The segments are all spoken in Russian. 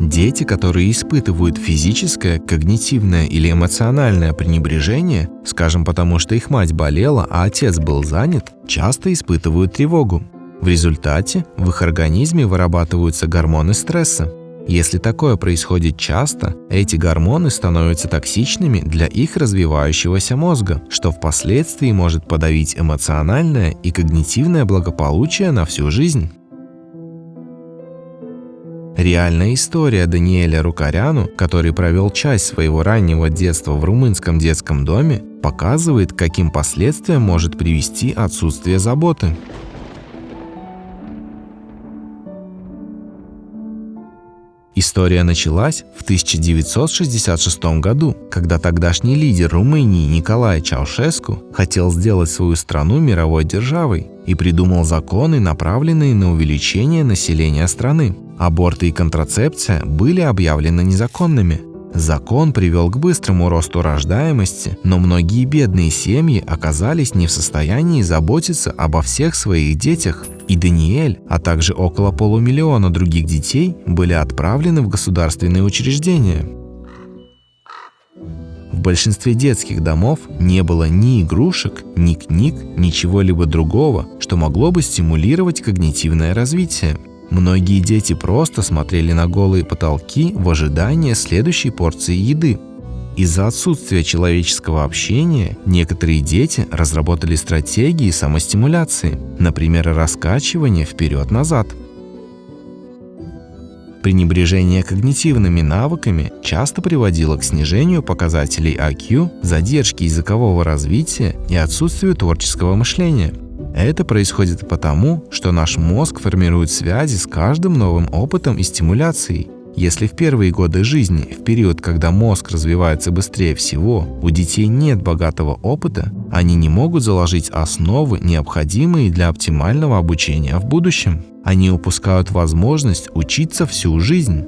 Дети, которые испытывают физическое, когнитивное или эмоциональное пренебрежение, скажем потому, что их мать болела, а отец был занят, часто испытывают тревогу. В результате в их организме вырабатываются гормоны стресса. Если такое происходит часто, эти гормоны становятся токсичными для их развивающегося мозга, что впоследствии может подавить эмоциональное и когнитивное благополучие на всю жизнь. Реальная история Даниэля Рукаряну, который провел часть своего раннего детства в румынском детском доме, показывает, каким последствиям может привести отсутствие заботы. История началась в 1966 году, когда тогдашний лидер Румынии Николай Чаушеску хотел сделать свою страну мировой державой и придумал законы, направленные на увеличение населения страны. Аборты и контрацепция были объявлены незаконными. Закон привел к быстрому росту рождаемости, но многие бедные семьи оказались не в состоянии заботиться обо всех своих детях, и Даниэль, а также около полумиллиона других детей были отправлены в государственные учреждения. В большинстве детских домов не было ни игрушек, ни книг, ничего-либо другого, что могло бы стимулировать когнитивное развитие. Многие дети просто смотрели на голые потолки в ожидании следующей порции еды. Из-за отсутствия человеческого общения некоторые дети разработали стратегии самостимуляции, например, раскачивание вперед-назад. Пренебрежение когнитивными навыками часто приводило к снижению показателей IQ, задержке языкового развития и отсутствию творческого мышления – это происходит потому, что наш мозг формирует связи с каждым новым опытом и стимуляцией. Если в первые годы жизни, в период, когда мозг развивается быстрее всего, у детей нет богатого опыта, они не могут заложить основы, необходимые для оптимального обучения в будущем. Они упускают возможность учиться всю жизнь.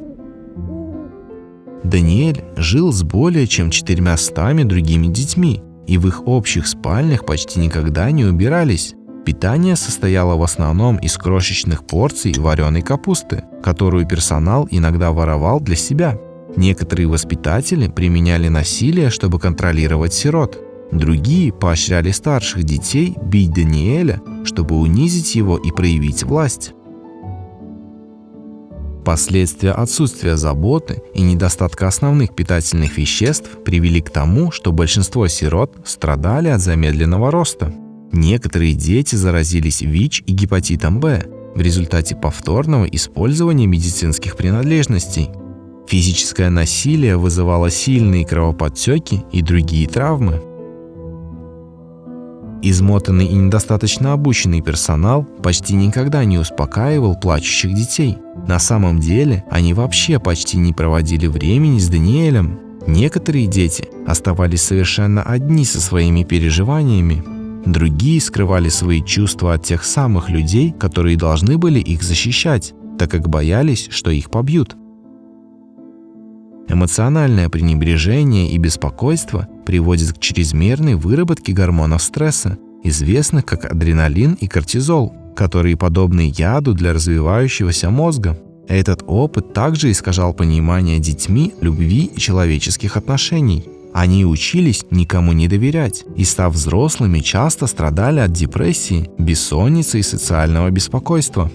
Даниэль жил с более чем четырьмя стами другими детьми, и в их общих спальнях почти никогда не убирались. Питание состояло в основном из крошечных порций вареной капусты, которую персонал иногда воровал для себя. Некоторые воспитатели применяли насилие, чтобы контролировать сирот. Другие поощряли старших детей бить Даниэля, чтобы унизить его и проявить власть. Последствия отсутствия заботы и недостатка основных питательных веществ привели к тому, что большинство сирот страдали от замедленного роста. Некоторые дети заразились ВИЧ и гепатитом Б в результате повторного использования медицинских принадлежностей. Физическое насилие вызывало сильные кровоподтеки и другие травмы. Измотанный и недостаточно обученный персонал почти никогда не успокаивал плачущих детей. На самом деле они вообще почти не проводили времени с Даниэлем. Некоторые дети оставались совершенно одни со своими переживаниями Другие скрывали свои чувства от тех самых людей, которые должны были их защищать, так как боялись, что их побьют. Эмоциональное пренебрежение и беспокойство приводит к чрезмерной выработке гормонов стресса, известных как адреналин и кортизол, которые подобны яду для развивающегося мозга. Этот опыт также искажал понимание детьми любви и человеческих отношений – они учились никому не доверять и, став взрослыми, часто страдали от депрессии, бессонницы и социального беспокойства.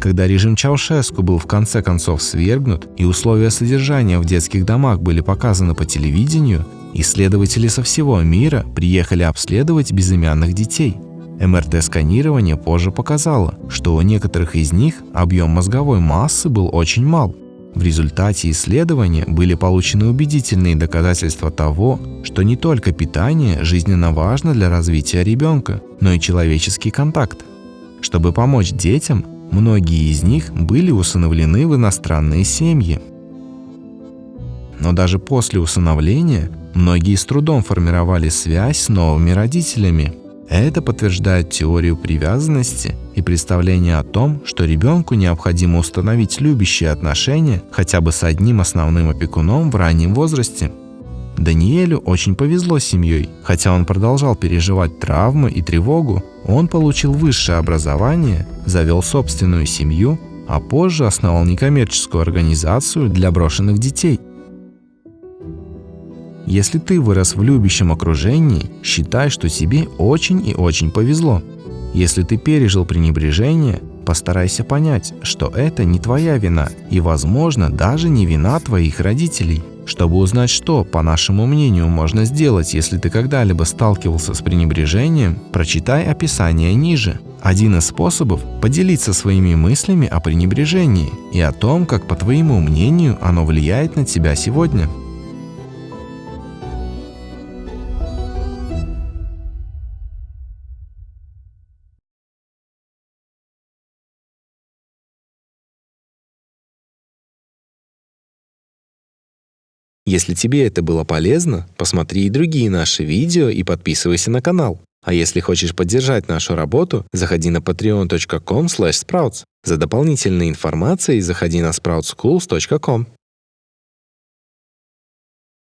Когда режим Чаушеску был в конце концов свергнут и условия содержания в детских домах были показаны по телевидению, исследователи со всего мира приехали обследовать безымянных детей. МРТ-сканирование позже показало, что у некоторых из них объем мозговой массы был очень мал, в результате исследования были получены убедительные доказательства того, что не только питание жизненно важно для развития ребенка, но и человеческий контакт. Чтобы помочь детям, многие из них были усыновлены в иностранные семьи. Но даже после усыновления многие с трудом формировали связь с новыми родителями – это подтверждает теорию привязанности и представление о том, что ребенку необходимо установить любящие отношения хотя бы с одним основным опекуном в раннем возрасте. Даниэлю очень повезло с семьей. Хотя он продолжал переживать травмы и тревогу, он получил высшее образование, завел собственную семью а позже основал некоммерческую организацию для брошенных детей. Если ты вырос в любящем окружении, считай, что тебе очень и очень повезло. Если ты пережил пренебрежение, постарайся понять, что это не твоя вина и, возможно, даже не вина твоих родителей. Чтобы узнать, что, по нашему мнению, можно сделать, если ты когда-либо сталкивался с пренебрежением, прочитай описание ниже. Один из способов – поделиться своими мыслями о пренебрежении и о том, как, по твоему мнению, оно влияет на тебя сегодня. Если тебе это было полезно, посмотри и другие наши видео и подписывайся на канал. А если хочешь поддержать нашу работу, заходи на patreon.com sprouts. За дополнительной информацией заходи на sproutsschools.com.